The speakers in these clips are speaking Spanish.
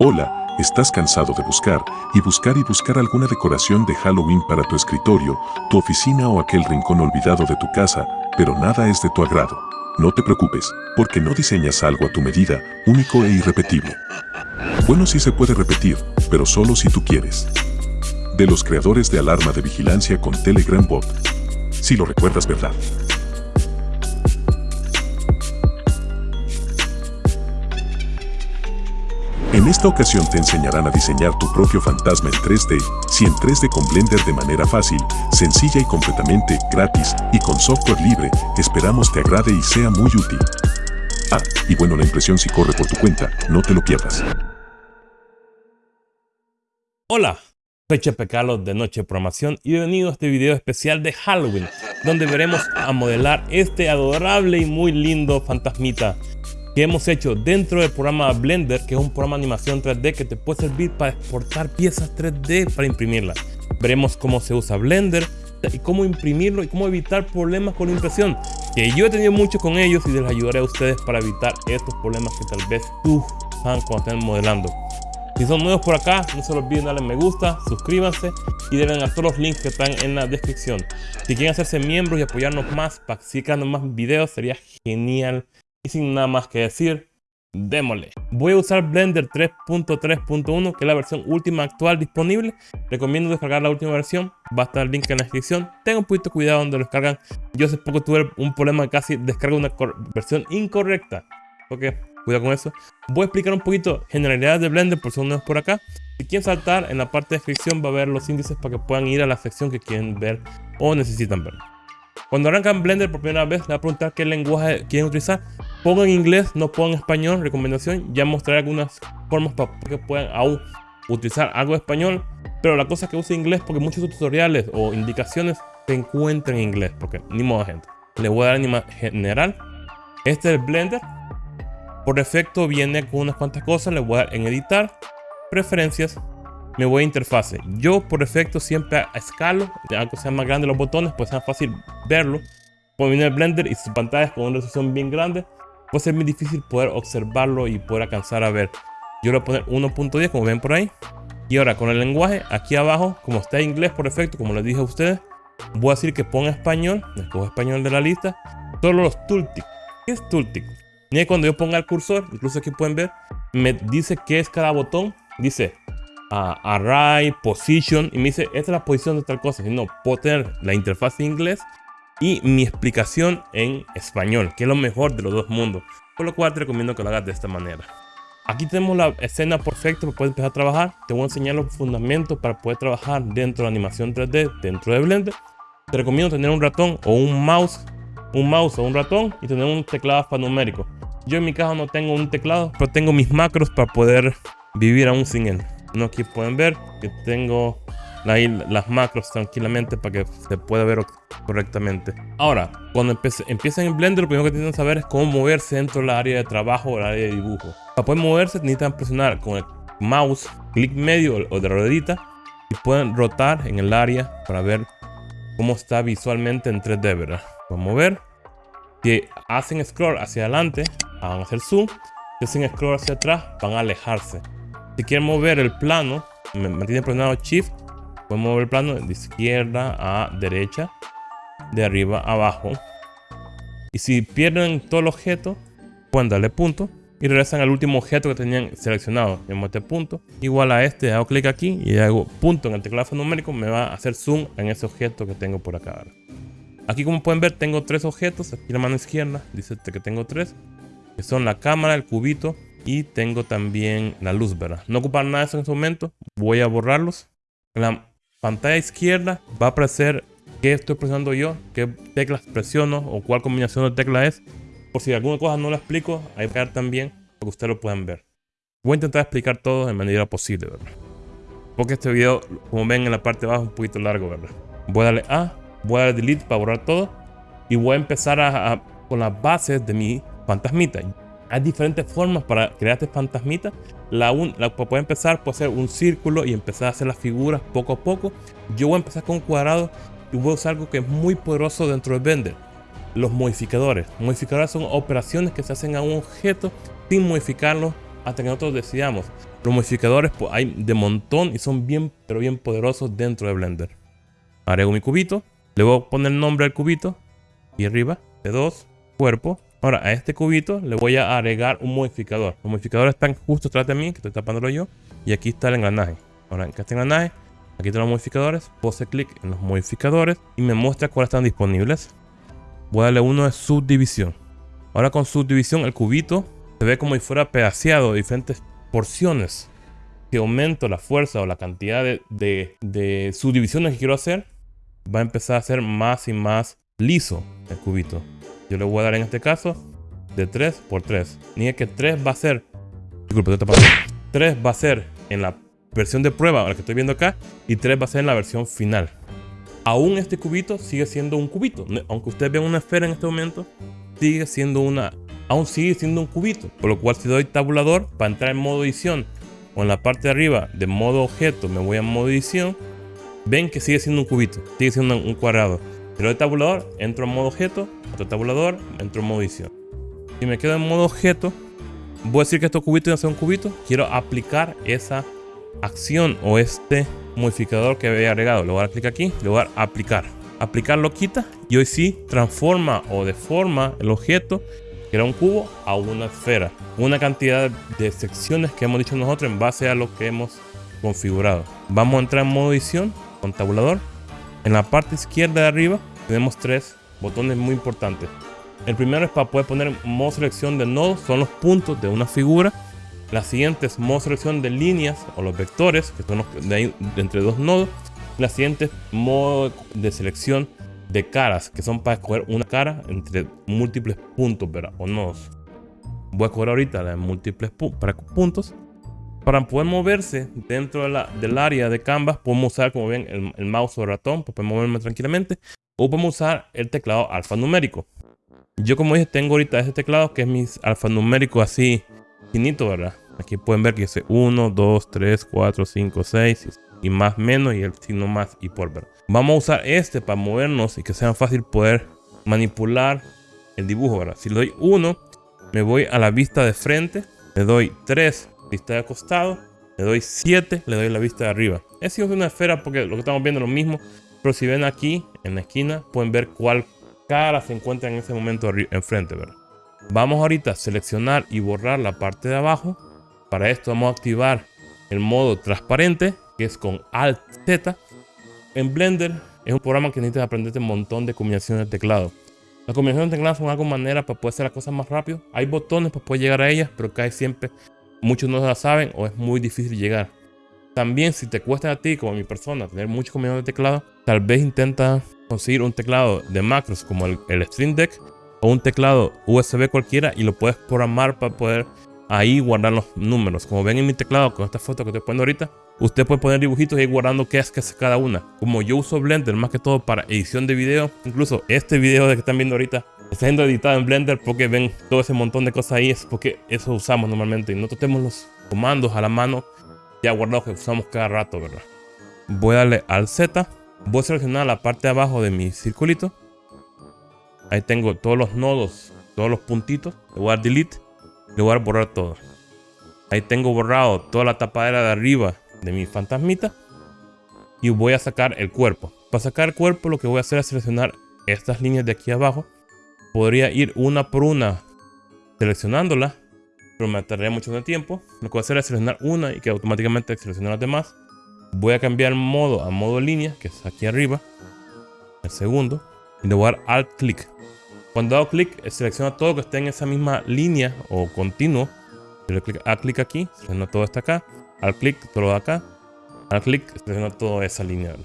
Hola, ¿estás cansado de buscar y buscar y buscar alguna decoración de Halloween para tu escritorio, tu oficina o aquel rincón olvidado de tu casa, pero nada es de tu agrado? No te preocupes, porque no diseñas algo a tu medida, único e irrepetible. Bueno, sí se puede repetir, pero solo si tú quieres. De los creadores de alarma de vigilancia con Telegram Bot. Si lo recuerdas, ¿verdad? Esta ocasión te enseñarán a diseñar tu propio fantasma en 3D, si en 3D con Blender de manera fácil, sencilla y completamente gratis y con software libre, esperamos te agrade y sea muy útil. Ah, y bueno la impresión si corre por tu cuenta, no te lo pierdas. Hola, soy Chepe Carlos de Noche Programación y bienvenido a este video especial de Halloween, donde veremos a modelar este adorable y muy lindo fantasmita que hemos hecho dentro del programa Blender, que es un programa de animación 3D que te puede servir para exportar piezas 3D para imprimirlas. Veremos cómo se usa Blender y cómo imprimirlo y cómo evitar problemas con la impresión, que yo he tenido mucho con ellos y les ayudaré a ustedes para evitar estos problemas que tal vez tú están cuando estén modelando. Si son nuevos por acá, no se olviden darle me gusta, suscríbanse y denle a todos los links que están en la descripción. Si quieren hacerse miembros y apoyarnos más para creando más videos, sería genial y sin nada más que decir, démosle. Voy a usar Blender 3.3.1, que es la versión última actual disponible. Recomiendo descargar la última versión, va a estar el link en la descripción. Tengan un poquito cuidado donde lo descargan. Yo hace poco tuve un problema casi descarga una versión incorrecta. Ok, cuidado con eso. Voy a explicar un poquito generalidades de Blender por si no es por acá. Si quieren saltar, en la parte de descripción va a ver los índices para que puedan ir a la sección que quieren ver o necesitan ver. Cuando arrancan Blender por primera vez, le va a preguntar qué lenguaje quieren utilizar. Pongan inglés, no pongan español, recomendación. Ya mostraré algunas formas para que puedan aún utilizar algo de español. Pero la cosa es que use inglés porque muchos tutoriales o indicaciones se encuentran en inglés. Porque ni modo gente. Le voy a dar anima general. Este es el Blender. Por defecto viene con unas cuantas cosas. Le voy a dar en editar. Preferencias me voy a interfase. Yo por defecto siempre escalo, aunque sean más grandes los botones, pues sea fácil verlo. Cuando viene el Blender y sus pantallas con una resolución bien grande, puede ser muy difícil poder observarlo y poder alcanzar a ver. Yo le voy a poner 1.10 como ven por ahí. Y ahora con el lenguaje, aquí abajo, como está en inglés por defecto, como les dije a ustedes, voy a decir que ponga español, escojo español de la lista, solo los tooltips. ¿Qué es tooltip? Y cuando yo ponga el cursor, incluso aquí pueden ver, me dice qué es cada botón. Dice array, position, y me dice, esta es la posición de tal cosa. Si no, puedo la interfaz en inglés y mi explicación en español, que es lo mejor de los dos mundos. Por lo cual te recomiendo que lo hagas de esta manera. Aquí tenemos la escena perfecta para poder empezar a trabajar. Te voy a enseñar los fundamentos para poder trabajar dentro de animación 3D, dentro de Blender. Te recomiendo tener un ratón o un mouse, un mouse o un ratón y tener un teclado alfanumérico. Yo en mi caso no tengo un teclado, pero tengo mis macros para poder vivir aún sin él. No, aquí pueden ver que tengo ahí las macros tranquilamente para que se pueda ver correctamente. Ahora, cuando empiecen en Blender, lo primero que tienen que saber es cómo moverse dentro del área de trabajo o el área de dibujo. Para poder moverse necesitan presionar con el mouse, clic medio o de ruedita y pueden rotar en el área para ver cómo está visualmente en 3D, ¿verdad? Vamos a ver. Si hacen scroll hacia adelante, van a hacer zoom. Si hacen scroll hacia atrás, van a alejarse. Si quieren mover el plano, mantiene presionado Shift, pueden mover el plano de izquierda a derecha, de arriba a abajo. Y si pierden todo el objeto, pueden darle punto y regresan al último objeto que tenían seleccionado. Yo este punto, igual a este, hago clic aquí y hago punto en el teclado numérico, me va a hacer zoom en ese objeto que tengo por acá. Aquí como pueden ver tengo tres objetos, aquí la mano izquierda dice que tengo tres, que son la cámara, el cubito y tengo también la luz, ¿verdad? No ocupar nada de eso en este momento. Voy a borrarlos. En la pantalla izquierda va a aparecer qué estoy presionando yo, qué teclas presiono o cuál combinación de teclas es. Por si alguna cosa no la explico, ahí va a también para que ustedes lo puedan ver. Voy a intentar explicar todo de manera posible, ¿verdad? Porque este video, como ven en la parte de abajo, es un poquito largo, ¿verdad? Voy a darle A, voy a darle Delete para borrar todo. Y voy a empezar a, con las bases de mi fantasmita. Hay diferentes formas para crear este fantasmita. La, un, la puede empezar puede ser un círculo y empezar a hacer las figuras poco a poco. Yo voy a empezar con un cuadrado y voy a usar algo que es muy poderoso dentro de Blender. Los modificadores. Modificadores son operaciones que se hacen a un objeto sin modificarlo hasta que nosotros decidamos. Los modificadores pues, hay de montón y son bien, pero bien poderosos dentro de Blender. Agrego mi cubito, le voy a poner el nombre al cubito y arriba, T2, cuerpo. Ahora a este cubito le voy a agregar un modificador. Los modificadores están justo atrás de mí, que estoy tapándolo yo. Y aquí está el engranaje. Ahora en este engranaje, aquí están los modificadores. Puedo hacer clic en los modificadores y me muestra cuáles están disponibles. Voy a darle uno de subdivisión. Ahora con subdivisión el cubito se ve como si fuera pedaceado de diferentes porciones. Si aumento la fuerza o la cantidad de, de subdivisiones que quiero hacer, va a empezar a ser más y más liso el cubito. Yo le voy a dar en este caso de 3 por 3. Ni es que 3 va a ser... Disculpe, 3 va a ser en la versión de prueba, la que estoy viendo acá, y 3 va a ser en la versión final. Aún este cubito sigue siendo un cubito. Aunque ustedes vean una esfera en este momento, sigue siendo una... Aún sigue siendo un cubito. Por lo cual si doy tabulador para entrar en modo edición o en la parte de arriba de modo objeto me voy a modo edición, ven que sigue siendo un cubito, sigue siendo un cuadrado. Si doy tabulador, entro en modo objeto, otro tabulador, entro en modo edición. Si me quedo en modo objeto, voy a decir que estos cubitos ya son un cubito. Quiero aplicar esa acción o este modificador que había agregado. Le voy a dar clic aquí, le voy a dar aplicar. Aplicar lo quita y hoy sí transforma o deforma el objeto que era un cubo a una esfera. Una cantidad de secciones que hemos dicho nosotros en base a lo que hemos configurado. Vamos a entrar en modo edición con tabulador. En la parte izquierda de arriba tenemos tres botones muy importantes. El primero es para poder poner modo selección de nodos, son los puntos de una figura. La siguiente es modo selección de líneas o los vectores, que son los de, entre dos nodos. La siguiente es modo de selección de caras, que son para escoger una cara entre múltiples puntos o nodos. Voy a escoger ahorita las múltiples para puntos. Para poder moverse dentro de la, del área de canvas, podemos usar, como ven, el, el mouse o el ratón para poder moverme tranquilamente. O podemos usar el teclado alfanumérico. Yo como dije, tengo ahorita este teclado que es mi alfanumérico así finito, ¿verdad? Aquí pueden ver que dice 1, 2, 3, 4, 5, 6 y más menos y el signo más y por ver. Vamos a usar este para movernos y que sea fácil poder manipular el dibujo, ¿verdad? Si le doy 1, me voy a la vista de frente, le doy 3, vista de costado, le doy 7, le doy la vista de arriba. Es una esfera porque lo que estamos viendo es lo mismo, pero si ven aquí, en la esquina, pueden ver cuál cara se encuentra en ese momento enfrente, ¿verdad? Vamos ahorita a seleccionar y borrar la parte de abajo. Para esto vamos a activar el modo transparente, que es con Alt Z. En Blender es un programa que necesitas aprenderte un montón de combinaciones de teclado. Las combinaciones de teclado son algo manera para poder hacer las cosas más rápido. Hay botones para poder llegar a ellas, pero casi siempre muchos no las saben o es muy difícil llegar. También si te cuesta a ti, como a mi persona, tener muchas combinaciones de teclado, tal vez intenta conseguir un teclado de macros como el, Stream Deck o un teclado USB cualquiera y lo puedes programar para poder ahí guardar los números. Como ven en mi teclado con esta foto que estoy poniendo ahorita, usted puede poner dibujitos y ir guardando qué es que cada una. Como yo uso Blender más que todo para edición de video, incluso este video de que están viendo ahorita está siendo editado en Blender porque ven todo ese montón de cosas ahí, es porque eso usamos normalmente y nosotros tenemos los comandos a la mano ya guardado que usamos cada rato, ¿verdad? Voy a darle al Z. Voy a seleccionar la parte de abajo de mi circulito. Ahí tengo todos los nodos, todos los puntitos. Le voy a dar delete. Le voy a borrar todo. Ahí tengo borrado toda la tapadera de arriba de mi fantasmita. Y voy a sacar el cuerpo. Para sacar el cuerpo lo que voy a hacer es seleccionar estas líneas de aquí abajo. Podría ir una por una seleccionándola pero me tardaría mucho de tiempo. Lo que voy a hacer es seleccionar una y que automáticamente seleccione las demás. Voy a cambiar modo a modo línea, que es aquí arriba, el segundo, y le voy a dar Alt clic. Cuando hago clic, selecciona todo que esté en esa misma línea o continuo. Le clic a clic aquí, selecciona todo esto acá. Al clic, todo de acá. Al clic, selecciona toda esa línea.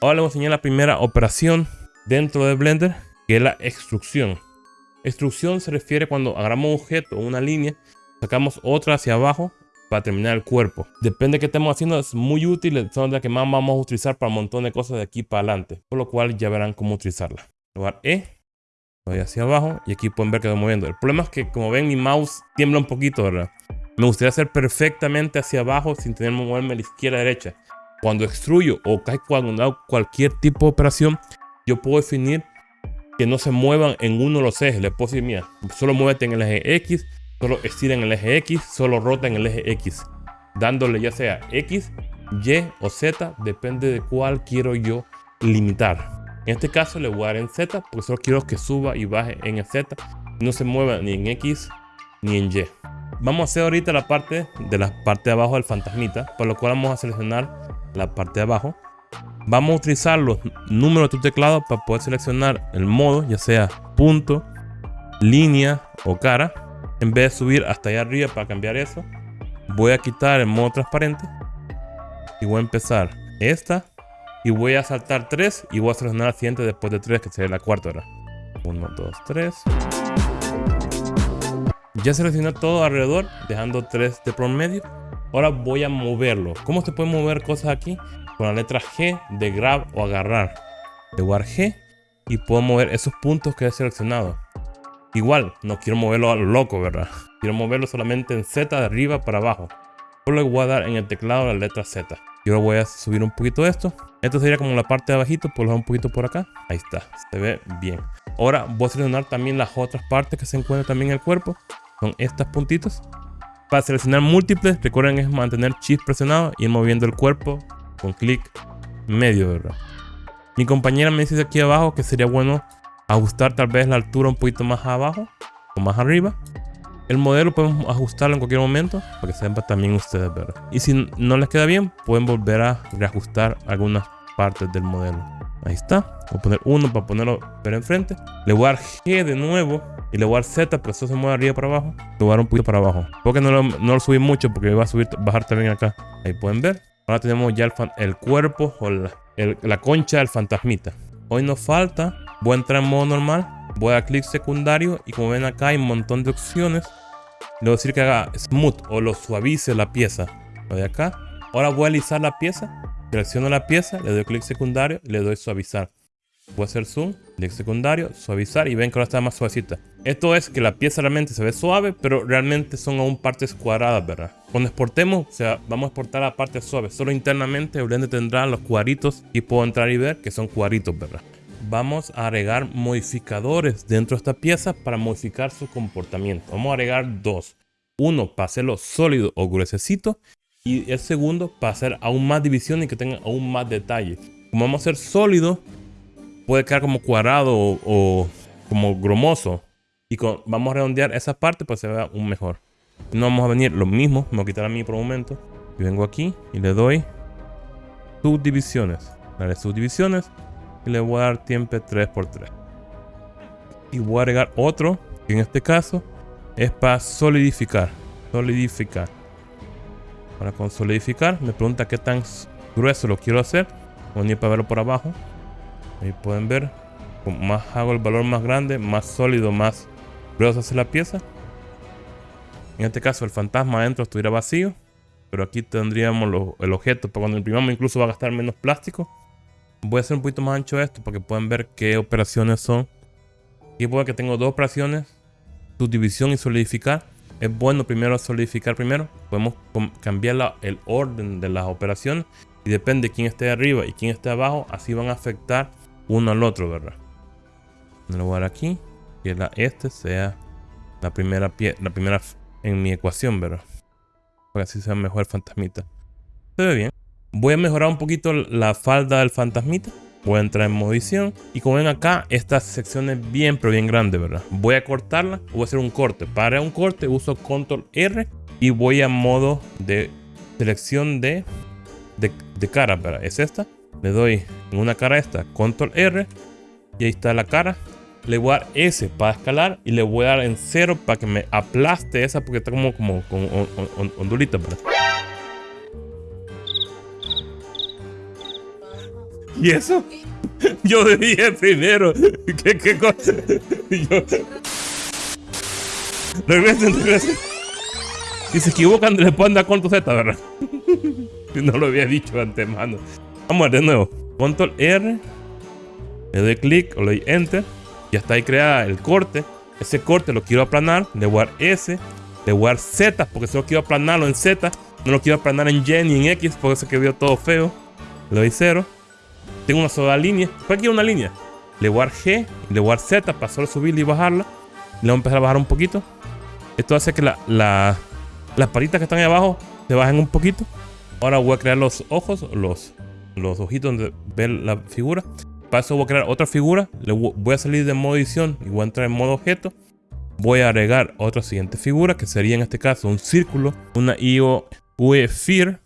Ahora le voy a enseñar la primera operación dentro de Blender, que es la extrusión. Extrusión se refiere cuando agarramos un objeto o una línea, sacamos otra hacia abajo para terminar el cuerpo. Depende de qué estemos haciendo, es muy útil, son las que más vamos a utilizar para un montón de cosas de aquí para adelante. Por lo cual ya verán cómo utilizarla. Lugar E, voy hacia abajo y aquí pueden ver que estoy moviendo. El problema es que como ven mi mouse tiembla un poquito, ¿verdad? Me gustaría hacer perfectamente hacia abajo sin tener que moverme a la izquierda a la derecha. Cuando extruyo o cuando hago cualquier tipo de operación, yo puedo definir que no se muevan en uno de los ejes. Le puedo decir, mira, solo muévete en el eje X, solo estira en el eje X, solo rota en el eje X. dándole ya sea X, Y o Z, depende de cuál quiero yo limitar. En este caso le voy a dar en Z porque solo quiero que suba y baje en el Z. No se mueva ni en X ni en Y. Vamos a hacer ahorita la parte de la parte de abajo del fantasmita, por lo cual vamos a seleccionar la parte de abajo. Vamos a utilizar los números de tu teclado para poder seleccionar el modo, ya sea punto, línea o cara. En vez de subir hasta allá arriba para cambiar eso, voy a quitar el modo transparente y voy a empezar esta. Y voy a saltar 3 y voy a seleccionar la siguiente después de 3 que sería la cuarta hora. 1, 2, 3 ya seleccioné todo alrededor dejando 3 de promedio ahora voy a moverlo. ¿cómo se puede mover cosas aquí? Con la letra G de grab o agarrar de guard G y puedo mover esos puntos que he seleccionado igual no quiero moverlo a lo loco verdad quiero moverlo solamente en Z de arriba para abajo solo le voy a dar en el teclado la letra Z yo voy a subir un poquito esto. Esto sería como la parte de abajito, por un poquito por acá. Ahí está, se ve bien. Ahora voy a seleccionar también las otras partes que se encuentran también en el cuerpo. Son estas puntitos. Para seleccionar múltiples, recuerden es mantener Shift presionado y ir moviendo el cuerpo con clic medio, ¿verdad? Mi compañera me dice aquí abajo que sería bueno ajustar tal vez la altura un poquito más abajo o más arriba. El modelo podemos ajustarlo en cualquier momento para que sepan también ustedes ver. Y si no les queda bien, pueden volver a reajustar algunas partes del modelo. Ahí está. Voy a poner uno para ponerlo ver enfrente. Le voy a dar G de nuevo. Y le voy a dar Z porque eso se mueve arriba para abajo. Le voy a dar un poquito para abajo. Porque no lo, no lo subí mucho porque va a subir, bajar también acá. Ahí pueden ver. Ahora tenemos ya el, cuerpo o la, la concha del fantasmita. Hoy nos falta. Voy a entrar en modo normal Voy a clic secundario y como ven acá hay un montón de opciones. Le voy a decir que haga smooth o lo suavice la pieza. Lo de acá. Ahora voy a alisar la pieza. Selecciono la pieza, le doy clic secundario y le doy suavizar. Voy a hacer zoom, clic secundario, suavizar y ven que ahora está más suavecita. Esto es que la pieza realmente se ve suave, pero realmente son aún partes cuadradas, ¿verdad? Cuando exportemos, o sea, vamos a exportar la parte suave. Solo internamente el Blender tendrá los cuadritos y puedo entrar y ver que son cuadritos, ¿verdad? vamos a agregar modificadores dentro de esta pieza para modificar su comportamiento. Vamos a agregar dos. Uno para hacerlo sólido o gruesecito y el segundo para hacer aún más división y que tenga aún más detalle. Como vamos a hacer sólido, puede quedar como cuadrado o, como gromoso. Y vamos a redondear esa parte para que se vea un mejor. No vamos a venir lo mismo, me voy a quitar a mí por un momento. Y vengo aquí y le doy subdivisiones. Daré subdivisiones y le voy a dar tiempo 3x3 y voy a agregar otro que en este caso es para solidificar solidificar ahora con solidificar me pregunta qué tan grueso lo quiero hacer voy a para verlo por abajo ahí pueden ver más hago el valor más grande más sólido más grueso hace la pieza en este caso el fantasma adentro estuviera vacío pero aquí tendríamos el objeto para cuando imprimamos incluso va a gastar menos plástico Voy a hacer un poquito más ancho esto para que puedan ver qué operaciones son. Y puede que tengo dos operaciones. Subdivisión y solidificar. Es bueno primero solidificar primero. Podemos cambiar el orden de las operaciones. Y depende de quién esté arriba y quién esté abajo. Así van a afectar uno al otro, ¿verdad? Le voy a aquí. Que la este sea la primera, pie, la primera en mi ecuación, ¿verdad? Para que así sea mejor el fantasmita. Se ve bien. Voy a mejorar un poquito la falda del fantasmita. Voy a entrar en modo edición. Y como ven acá, esta sección es bien, pero bien grande, ¿verdad? Voy a cortarla. Voy a hacer un corte. Para un corte uso control R. Y voy a modo de selección de, de, cara, ¿verdad? Es esta. Le doy en una cara esta, control R. Y ahí está la cara. Le voy a dar S para escalar. Y le voy a dar en cero para que me aplaste esa porque está como, como, como ondulita, ¿verdad? ¿Y eso? Yo dije primero. ¿Qué, qué cosa? Yo... Regresen, regresen. Si se equivocan, le pueden dar control Z, ¿verdad? no lo había dicho antemano. Vamos a ver de nuevo. Control R. Le doy clic o le doy Enter. Ya está ahí creada el corte. Ese corte lo quiero aplanar. Le voy a dar S. Le voy a dar Z porque solo quiero aplanarlo en Z. No lo quiero aplanar en Y ni en X porque se quedó todo feo. Le doy 0. Tengo una sola línea. ¿Para qué una línea? Le voy a dar G le voy a dar Z para solo subirla y bajarla. Le voy a empezar a bajar un poquito. Esto hace que la, las patitas que están ahí abajo se bajen un poquito. Ahora voy a crear los ojos, los, los ojitos donde ve la figura. Para eso voy a crear otra figura. Voy a salir de modo edición y voy a entrar en modo objeto. Voy a agregar otra siguiente figura que sería en este caso un círculo, una IO UE Fear.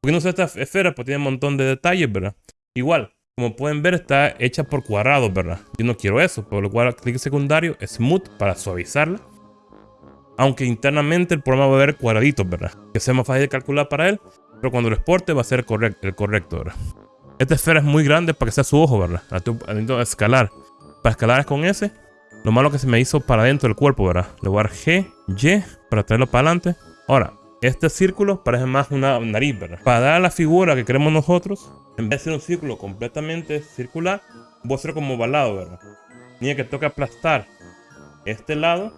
Porque no sé esta esfera, pues tiene un montón de detalles, ¿verdad? Igual, como pueden ver, está hecha por cuadrados, ¿verdad? Yo no quiero eso, por lo cual clic secundario, Smooth para suavizarla. Aunque internamente el programa va a ver cuadraditos, ¿verdad? Que sea más fácil de calcular para él, pero cuando lo exporte va a ser el correcto, ¿verdad? Esta esfera es muy grande para que sea su ojo, ¿verdad? Escalar. Para escalar es con S. Lo malo que se me hizo para dentro del cuerpo, ¿verdad? Le voy a dar G, Y para traerlo para adelante. Ahora, este círculo parece más una nariz, ¿verdad? Para dar la figura que queremos nosotros, en vez de ser un círculo completamente circular, voy a hacer como ovalado, ¿verdad? Tiene que aplastar este lado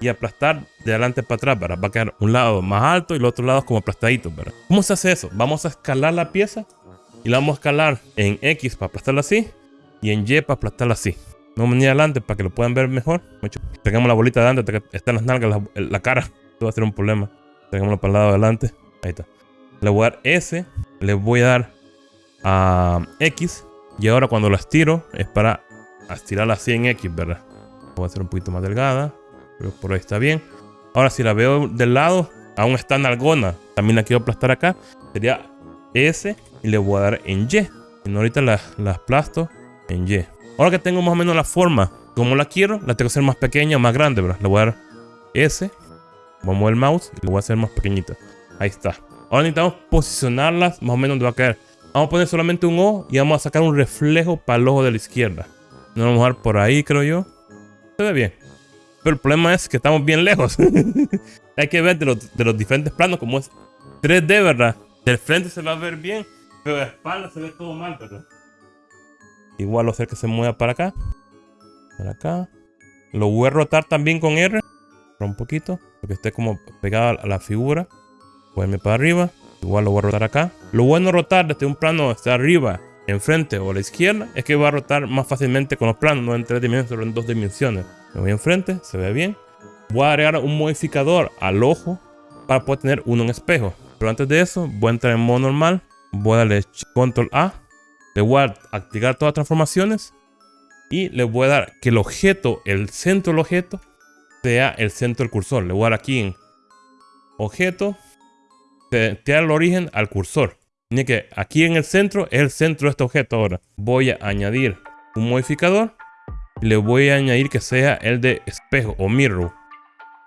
y aplastar de adelante para atrás, ¿verdad? Va a quedar un lado más alto y el otro lado como aplastadito, ¿verdad? ¿Cómo se hace eso? Vamos a escalar la pieza y la vamos a escalar en X para aplastarla así y en Y para aplastarla así. Vamos a venir adelante para que lo puedan ver mejor. Tengamos la bolita de adelante, están las nalgas, la, cara. Esto va a ser un problema. Tengámoslo para el lado de adelante. Ahí está. Le voy a dar S, le voy a dar a X y ahora cuando la estiro es para estirarla así en X, ¿verdad? Voy a hacer un poquito más delgada. Pero por ahí está bien. Ahora, si la veo del lado, aún está en algona. También la quiero aplastar acá. Sería S y le voy a dar en Y. Ahorita la, la aplasto en Y. Ahora que tengo más o menos la forma como la quiero, la tengo que hacer más pequeña o más grande, ¿verdad? Le voy a dar S. Voy a mover el mouse y le voy a hacer más pequeñita. Ahí está. Ahora necesitamos posicionarlas más o menos donde va a caer. Vamos a poner solamente un O y vamos a sacar un reflejo para el ojo de la izquierda. Nos vamos a dejar por ahí, creo yo. Se ve bien. El problema es que estamos bien lejos. Hay que ver de los, diferentes planos como es 3D, ¿verdad? Del frente se va a ver bien, pero de espalda se ve todo mal, ¿verdad? Igual lo hacer que se mueva para acá. Para acá. Lo voy a rotar también con R. Un poquito. Para que esté como pegado a la figura. Irme para arriba. Igual lo voy a rotar acá. Lo bueno rotar desde un plano desde arriba, enfrente o a la izquierda, es que va a rotar más fácilmente con los planos, no en tres dimensiones, sino en dos dimensiones. Me voy enfrente, se ve bien. Voy a agregar un modificador al ojo para poder tener uno en espejo. Pero antes de eso, voy a entrar en modo normal. Voy a darle control A. Le voy a activar todas las transformaciones. Y le voy a dar que el objeto, el centro del objeto, sea el centro del cursor. Le voy a dar aquí en objeto. Te, da el origen al cursor. Tiene que aquí en el centro es el centro de este objeto ahora. Voy a añadir un modificador le voy a añadir que sea el de espejo o mirror.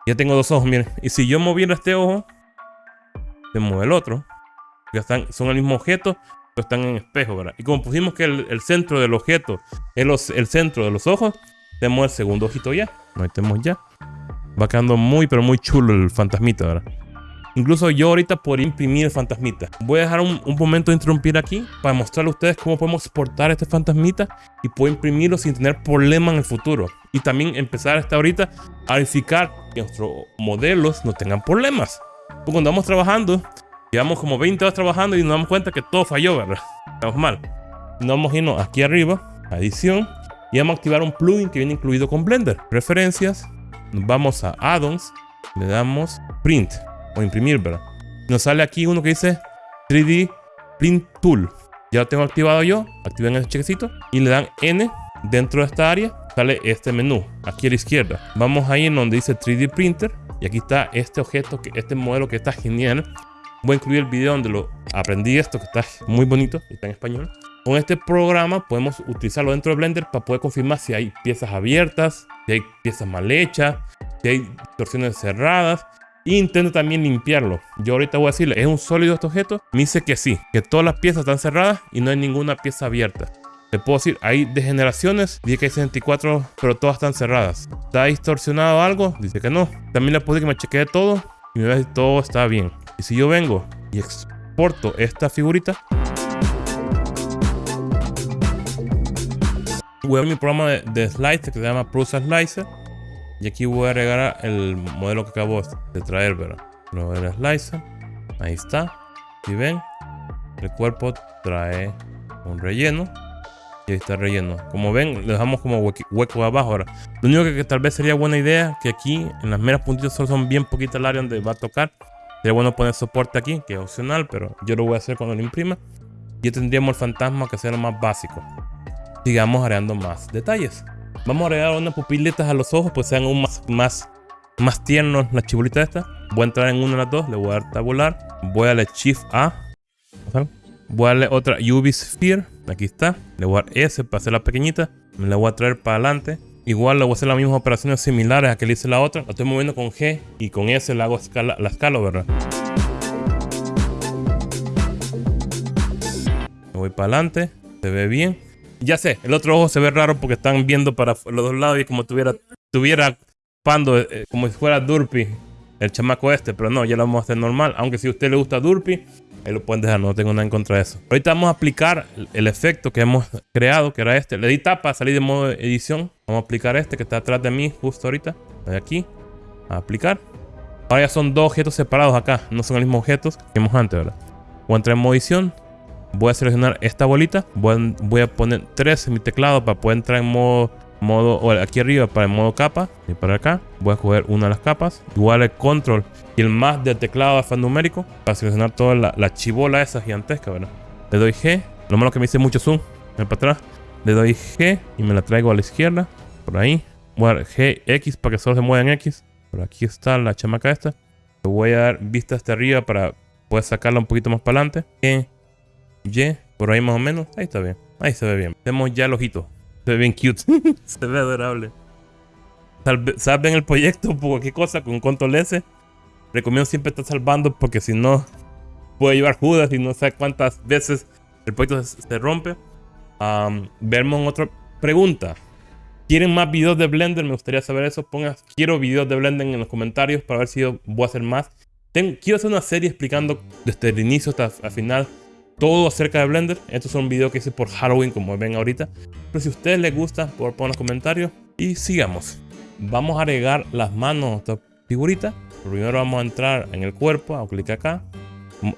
Ya tengo dos ojos, miren. Y si yo moviera este ojo, se mueve el otro. Ya están, son el mismo objeto, pero están en espejo, ¿verdad? Y como pusimos que el, centro del objeto es el centro de los ojos, tenemos el segundo ojito ya. Ahí tenemos ya. Va quedando muy, pero muy chulo el fantasmita, ¿verdad? Incluso yo ahorita por imprimir el fantasmita. Voy a dejar un, momento de interrumpir aquí para mostrarle a ustedes cómo podemos exportar este fantasmita y puedo imprimirlo sin tener problema en el futuro. Y también empezar hasta ahorita a verificar que nuestros modelos no tengan problemas. Porque cuando vamos trabajando, llevamos como 20 horas trabajando y nos damos cuenta que todo falló, ¿verdad? Estamos mal. Nos vamos a irnos aquí arriba, a edición, y vamos a activar un plugin que viene incluido con Blender. Preferencias, nos vamos a addons, le damos print o imprimir, ¿verdad? Nos sale aquí uno que dice 3D Print Tool. Ya lo tengo activado yo. Activen ese chequecito y le dan N dentro de esta área. Sale este menú aquí a la izquierda. Vamos ahí en donde dice 3D Printer y aquí está este objeto, que, este modelo que está genial. Voy a incluir el video donde lo aprendí esto que está muy bonito, está en español. Con este programa podemos utilizarlo dentro de Blender para poder confirmar si hay piezas abiertas, si hay piezas mal hechas, si hay distorsiones cerradas intento también limpiarlo. Yo ahorita voy a decirle, ¿es un sólido este objeto? Me dice que sí, que todas las piezas están cerradas y no hay ninguna pieza abierta. Le puedo decir, hay degeneraciones, dice que hay 64, pero todas están cerradas. ¿Está distorsionado algo? Dice que no. También le puedo que me chequee todo y me ve si todo está bien. Y si yo vengo y exporto esta figurita, voy a mi programa de, de Slicer que se llama Prusa Slicer y aquí voy a agregar el modelo que acabo de traer, ¿verdad? Lo voy a slicer. Ahí está. Si ven, el cuerpo trae un relleno. Y ahí está el relleno. Como ven, le dejamos como hueco, abajo. Ahora, lo único que, tal vez sería buena idea, que aquí en las meras puntitas solo son bien poquitas el área donde va a tocar. Sería bueno poner soporte aquí, que es opcional, pero yo lo voy a hacer cuando lo imprima. Y tendríamos el fantasma que sea lo más básico. Sigamos agregando más detalles. Vamos a agregar unas pupilitas a los ojos, pues sean aún más, más, más tiernos las chibulitas estas. Voy a entrar en una de las dos, le voy a dar tabular. Voy a darle Shift A. Voy a darle otra UV Sphere. Aquí está. Le voy a dar S para hacer la pequeñita. Me la voy a traer para adelante. Igual le voy a hacer las mismas operaciones similares a que le hice la otra. La estoy moviendo con G y con S le hago escala, la escala, ¿verdad? Me voy para adelante. Se ve bien. Ya sé, el otro ojo se ve raro porque están viendo para los dos lados y como tuviera, tuviera pando, eh, como si fuera Durpy, el chamaco este. Pero no, ya lo vamos a hacer normal. Aunque si a usted le gusta Durpy, Ahí lo pueden dejar, no tengo nada en contra de eso. Ahorita vamos a aplicar el efecto que hemos creado, que era este. Le di tapa, salí de modo edición. Vamos a aplicar este que está atrás de mí, justo ahorita. De aquí. A aplicar. Ahora ya son dos objetos separados acá. No son los mismos objetos que vimos antes, ¿verdad? Voy a entrar en modo edición. Voy a seleccionar esta bolita. Voy a, poner tres en mi teclado para poder entrar en modo modo o aquí arriba para el modo capa y para acá. Voy a coger una de las capas igual el control y el más del teclado alfanumérico para seleccionar toda la, chibola esa gigantesca ¿verdad? le doy G lo malo que me hice mucho zoom para atrás. Le doy G y me la traigo a la izquierda por ahí. Voy a dar G X para que solo se mueva en X. Por aquí está la chamaca esta. Le voy a dar vista hasta arriba para poder sacarla un poquito más para adelante Y por ahí más o menos ahí está bien ahí se ve bien tenemos ya el ojito se ve bien cute. se ve adorable. Salven el proyecto por cualquier cosa con control S. Recomiendo siempre estar salvando porque si no puede llevar Judas y no sé cuántas veces el proyecto se, rompe. Um, en otra pregunta. ¿Quieren más videos de Blender? Me gustaría saber eso. Pongan quiero videos de Blender en los comentarios para ver si yo voy a hacer más. quiero hacer una serie explicando desde el inicio hasta el final todo acerca de Blender. Estos son videos que hice por Halloween, como ven ahorita. Pero si a ustedes les gusta, por poner los comentarios. Y sigamos. Vamos a agregar las manos a esta figurita. Primero vamos a entrar en el cuerpo, a clic acá.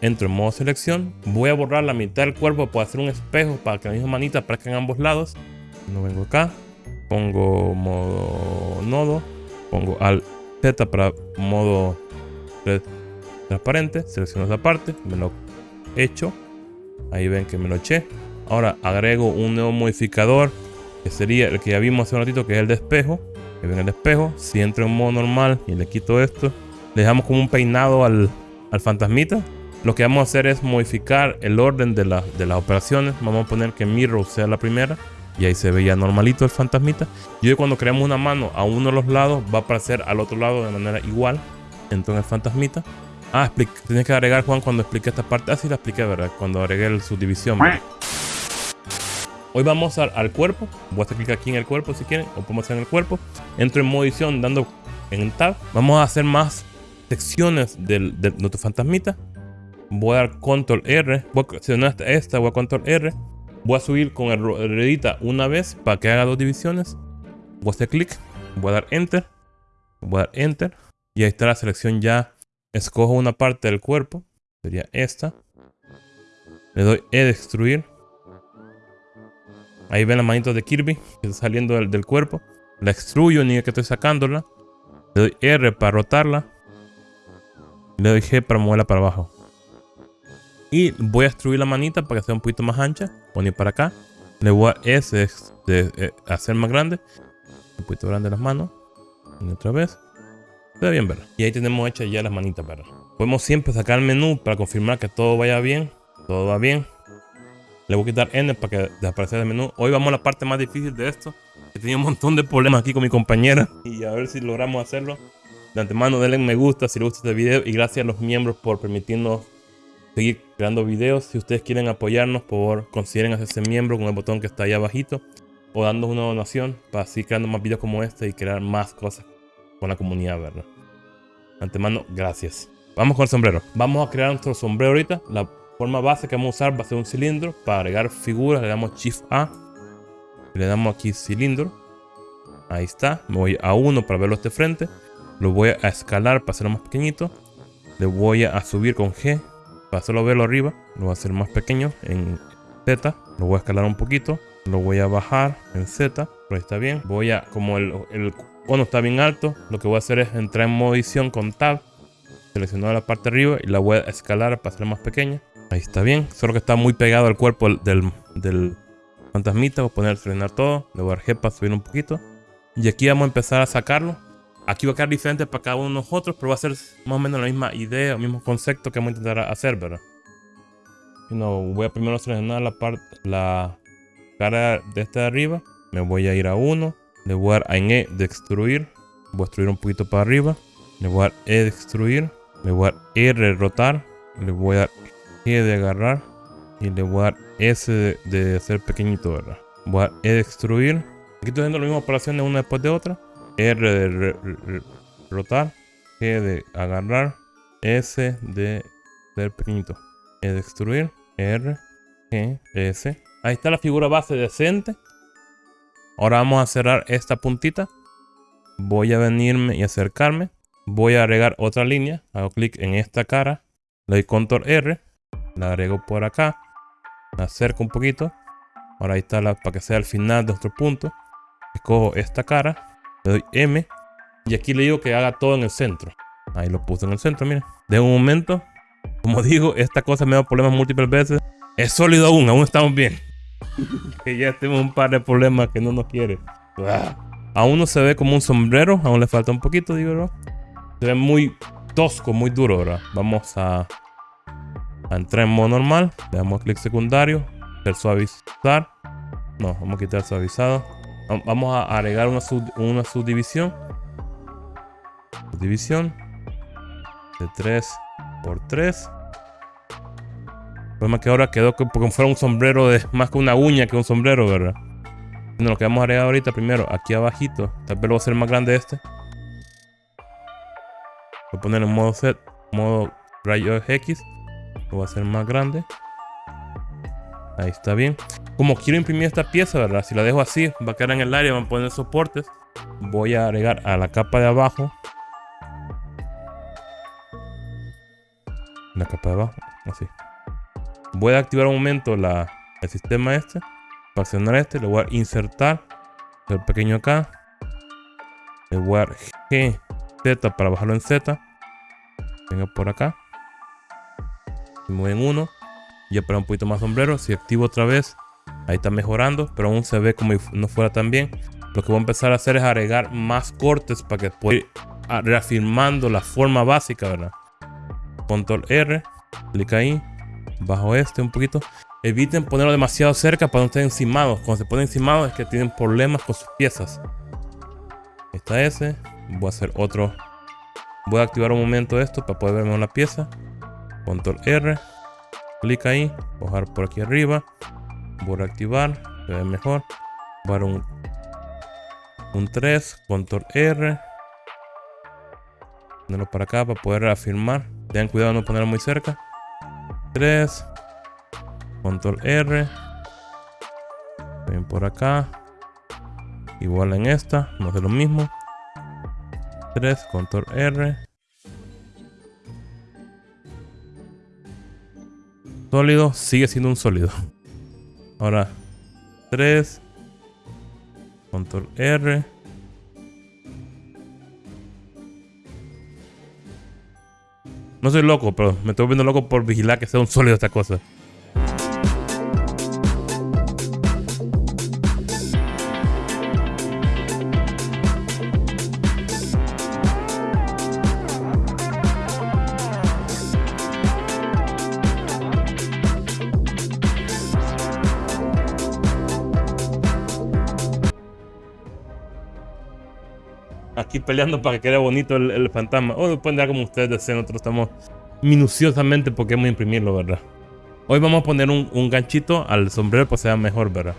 Entro en modo selección. Voy a borrar la mitad del cuerpo para hacer un espejo para que la misma manita aparezca en ambos lados. No vengo acá. Pongo modo nodo. Pongo al Z para modo transparente. Selecciono esa parte. Me lo echo Ahí ven que me lo eché. Ahora agrego un nuevo modificador. Que sería el que ya vimos hace un ratito. Que es el de espejo. Que ven el. Si entro en modo normal y le quito esto. Dejamos como un peinado al, al fantasmita. Lo que vamos a hacer es modificar el orden de, de las operaciones. Vamos a poner que Mirror sea la primera. Y ahí se veía normalito el fantasmita. Y hoy cuando creamos una mano a uno de los lados, va a aparecer al otro lado de manera igual. Entonces el fantasmita. Ah, tenía que agregar, Juan, cuando expliqué esta parte. Ah, sí la expliqué, ¿verdad? Cuando agregué el subdivisión. Hoy vamos al, cuerpo. Voy a hacer clic aquí en el cuerpo si quieren. O podemos hacer en el cuerpo. Entro en modo edición dando en Tab. Vamos a hacer más secciones de nuestro fantasmita. Voy a dar Control R. Voy a seleccionar esta, voy a Control R. Voy a subir con el ruedita una vez para que haga dos divisiones. Voy a hacer clic. Voy a dar Enter. Voy a dar Enter. Y ahí está la selección ya Escojo una parte del cuerpo. Sería esta. Le doy E destruir. Ahí ven las manitos de Kirby que está saliendo del, cuerpo. La extruyo ni que estoy sacándola. Le doy R para rotarla. Le doy G para moverla para abajo. Y voy a extruir la manita para que sea un poquito más ancha. Poner para acá. Le voy a S de, eh, hacer más grande. Un poquito grande las manos. Y otra vez. Bien. Y ahí tenemos hechas ya las manitas, ¿verdad? Podemos siempre sacar el menú para confirmar que todo vaya bien. Todo va bien. Le voy a quitar N para que desaparezca el menú. Hoy vamos a la parte más difícil de esto. He tenido un montón de problemas aquí con mi compañera. Y a ver si logramos hacerlo. De antemano denle me gusta si les gusta este video. Y gracias a los miembros por permitirnos seguir creando videos. Si ustedes quieren apoyarnos, por favor consideren hacerse miembro con el botón que está ahí abajito. O dando una donación para seguir creando más videos como este y crear más cosas con la comunidad, ¿verdad? Antemano, gracias. Vamos con el sombrero. Vamos a crear nuestro sombrero ahorita. La forma base que vamos a usar va a ser un cilindro. Para agregar figuras le damos Shift A. Le damos aquí cilindro. Ahí está. Me voy a 1 para verlo de frente. Lo voy a escalar para hacerlo más pequeñito. Le voy a subir con G para hacerlo verlo arriba. Lo voy a hacer más pequeño en Z. Lo voy a escalar un poquito. Lo voy a bajar en Z. Pero está bien. Voy a, como el cuando está bien alto, lo que voy a hacer es entrar en modo edición con Tab. Selecciono la parte de arriba y la voy a escalar para hacerla más pequeña. Ahí está bien. Solo que está muy pegado al cuerpo del, fantasmita. Voy a poner frenar todo. Le voy a dar G para subir un poquito. Y aquí vamos a empezar a sacarlo. Aquí va a quedar diferente para cada uno de nosotros, pero va a ser más o menos la misma idea, el mismo concepto que vamos a intentar hacer, ¿verdad? Y voy a primero seleccionar la parte, la cara de este de arriba. Me voy a ir a 1. Le voy a dar en E de extruir. Voy a extruir un poquito para arriba. Le voy a dar E de extruir. Le voy a dar R rotar. Le voy a dar G de agarrar. Y le voy a dar S de, de hacer pequeñito, ¿verdad? Voy a dar E de extruir. Aquí estoy haciendo las mismas operaciones una después de otra. R de rotar. G de agarrar. S de hacer pequeñito. E de extruir. R. G. S. Ahí está la figura base decente. Ahora vamos a cerrar esta puntita. Voy a venirme y acercarme. Voy a agregar otra línea. Hago clic en esta cara. Le doy control R. La agrego por acá. La acerco un poquito. Ahora ahí está la, para que sea el final de nuestro punto. Escojo esta cara. Le doy M. Y aquí le digo que haga todo en el centro. Ahí lo puse en el centro, miren. De un momento. Como digo, esta cosa me da problemas múltiples veces. Es sólido aún, aún estamos bien. que ya tenemos un par de problemas que no nos quiere. Aún no se ve como un sombrero, aún le falta un poquito, digo, ¿verdad? Se ve muy tosco, muy duro, ¿verdad? Vamos a, entrar en modo normal. Le damos clic secundario. El suavizar. No, vamos a quitar suavizado. Vamos a agregar una, una subdivisión. Subdivisión. De 3 por 3. Problema que ahora quedó como fuera un sombrero de más que una uña que un sombrero, ¿verdad? Bueno, lo que vamos a agregar ahorita primero, aquí abajito. Tal vez lo voy a hacer más grande este. Voy a poner en modo set, modo rayo X. Lo voy a hacer más grande. Ahí está bien. Como quiero imprimir esta pieza, ¿verdad? Si la dejo así, va a quedar en el área, van a poner soportes. Voy a agregar a la capa de abajo. La capa de abajo, así. Voy a activar un momento el sistema este. Para accionar este, le voy a insertar. El pequeño acá. Le voy a dar G, Z para bajarlo en Z. Venga por acá. Me voy en 1. Ya para un poquito más sombrero. Si activo otra vez. Ahí está mejorando. Pero aún se ve como no fuera tan bien. Lo que voy a empezar a hacer es agregar más cortes para que pueda ir reafirmando la forma básica, ¿verdad? Control R. Clic ahí bajo este un poquito. Eviten ponerlo demasiado cerca para no estar encimados. Cuando se pone encimados es que tienen problemas con sus piezas. está ese. Voy a hacer otro. Voy a activar un momento esto para poder ver mejor la pieza. Control R. Clic ahí. Bajar por aquí arriba. Voy a activar. Se ve mejor. Voy un, un 3. Control R. Ponerlo para acá para poder afirmar. Tengan cuidado de no ponerlo muy cerca. 3. Control R. Ven por acá. Igual en esta. No hace lo mismo. 3. Control R. Sólido. Sigue siendo un sólido. Ahora. 3. Control R. No soy loco, pero me estoy viendo loco por vigilar que sea un sólido esta cosa. Aquí peleando para que quede bonito el, fantasma. O lo pueden dar como ustedes deseen. Nosotros estamos minuciosamente porque hemos imprimirlo, ¿verdad? Hoy vamos a poner un, ganchito al sombrero para que sea mejor, ¿verdad?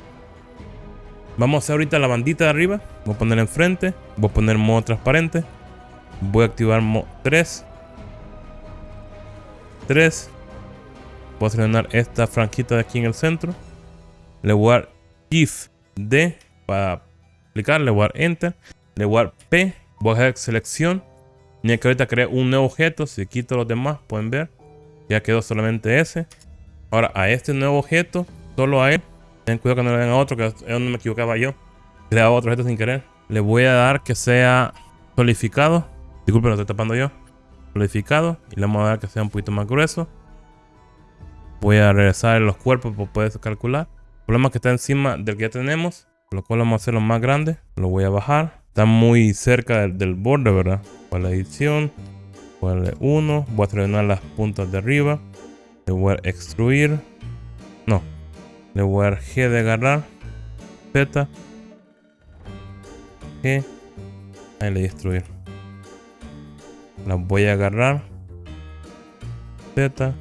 Vamos a hacer ahorita la bandita de arriba. Voy a poner enfrente. Voy a poner modo transparente. Voy a activar modo 3. 3. Voy a seleccionar esta franquita de aquí en el centro. Le voy a dar Shift D para aplicar. Le voy a dar Enter. Le voy a dar P Voy a hacer selección. Ni que ahorita creé un nuevo objeto. Si quito los demás, pueden ver. Ya quedó solamente ese. Ahora, a este nuevo objeto, solo a él. Ten cuidado que no le den a otro, que es donde me equivocaba yo. Creaba otro objeto sin querer. Le voy a dar que sea solidificado. Disculpen, lo estoy tapando yo. solidificado y le vamos a dar que sea un poquito más grueso. Voy a regresar los cuerpos para poder calcular. El problema es que está encima del que ya tenemos, lo cual vamos a hacerlo más grande. Lo voy a bajar. Está muy cerca del, borde, ¿verdad? La edición. Voy a 1. Voy a seleccionar las puntas de arriba. Le voy a extruir. No. Le voy a dar G de agarrar. Z. G. Ahí le destruir. Las voy a agarrar. Z.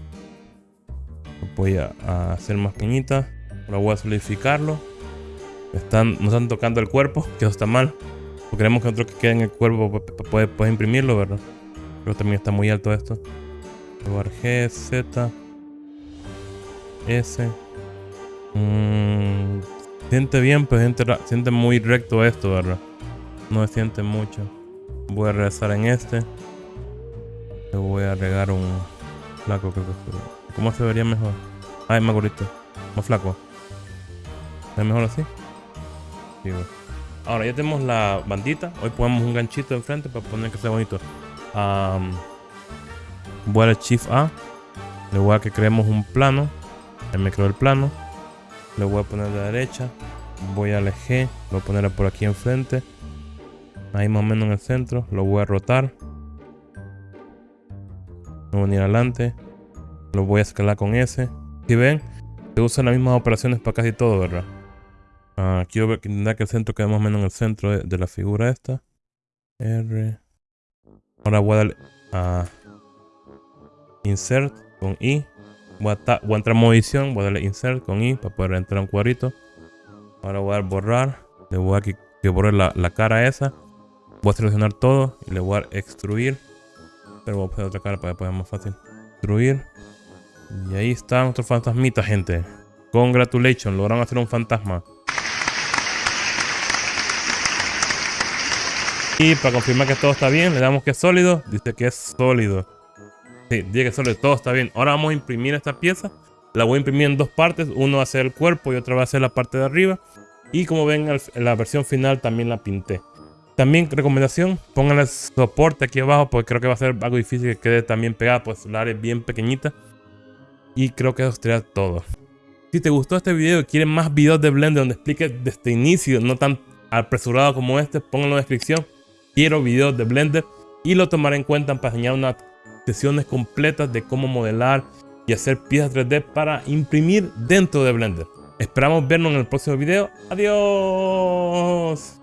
voy a, hacer más pequeñitas. Ahora voy a solidificarlo. Están, nos están tocando el cuerpo, que eso está mal. Porque queremos que otro que quede en el cuerpo puede, puede imprimirlo, ¿verdad? Pero también está muy alto esto. Lugar G, Z, S. Mmm, siente bien, pero siente, muy recto esto, ¿verdad? No se siente mucho. Voy a regresar en este. Le voy a regar un flaco, creo que ¿Cómo se vería mejor? Es más gordito. Más flaco. ¿Es mejor así? Sí, Ahora ya tenemos la bandita. Hoy ponemos un ganchito enfrente para poner que sea bonito. voy a dar Shift A. Le voy a que creemos un plano. Ahí me creo el plano. Le voy a poner de la derecha. Voy a G. Lo voy a poner por aquí enfrente. Ahí más o menos en el centro. Lo voy a rotar. Lo voy a venir adelante. Lo voy a escalar con S. Si ven, se usan las mismas operaciones para casi todo, ¿verdad? Ah, quiero intentar que el centro quede más o menos en el centro de, la figura esta. R. Ahora voy a darle a Insert con I. Voy a, entrar en modo edición. Voy a darle Insert con I para poder entrar a un cuadrito. Ahora voy a dar borrar. Le voy a que, borre la, cara esa. Voy a seleccionar todo y le voy a extruir. Pero voy a poner otra cara para que pueda más fácil. Extruir. Y ahí está nuestro fantasmita, gente. Congratulations, lograron hacer un fantasma. Para confirmar que todo está bien, le damos que es sólido. Dice que es sólido. Sí, dice que es sólido, todo está bien. Ahora vamos a imprimir esta pieza. La voy a imprimir en dos partes. Uno va a ser el cuerpo y otra va a ser la parte de arriba. Y como ven, en la versión final también la pinté. También recomendación, pónganle soporte aquí abajo porque creo que va a ser algo difícil que quede también pegada, pues la área es bien pequeñita. Y creo que eso sería todo. Si te gustó este video y quieren más videos de Blender donde explique desde inicio, no tan apresurado como este, pónganlo en la descripción. Quiero videos de Blender y lo tomaré en cuenta para enseñar unas sesiones completas de cómo modelar y hacer piezas 3D para imprimir dentro de Blender. Esperamos vernos en el próximo video. Adiós.